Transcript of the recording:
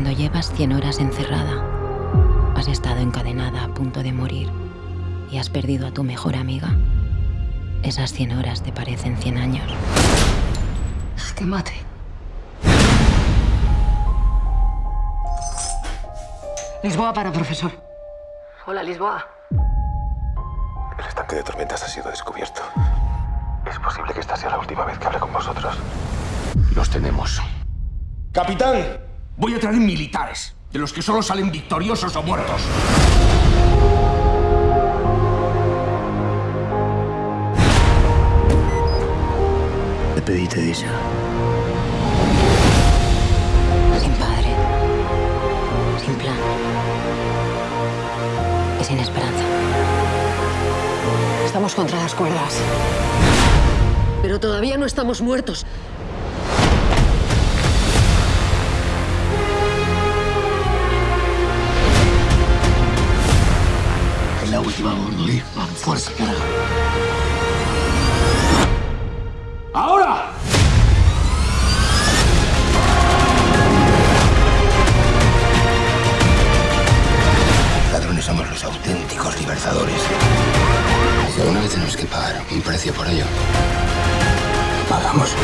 Cuando llevas 100 horas encerrada, has estado encadenada a punto de morir y has perdido a tu mejor amiga, esas 100 horas te parecen 100 años. Que mate. Lisboa para profesor. Hola, Lisboa. El estanque de tormentas ha sido descubierto. Es posible que esta sea la última vez que hable con vosotros. Los tenemos. ¡Capitán! Voy a traer militares, de los que solo salen victoriosos o muertos. Te pedí te dice. Sin padre, sin plan y sin esperanza. Estamos contra las cuerdas. Pero todavía no estamos muertos. Fuerza, carajo. ¡Ahora! Ladrones somos los auténticos libertadores. Y alguna vez tenemos que pagar un precio por ello. Pagamos.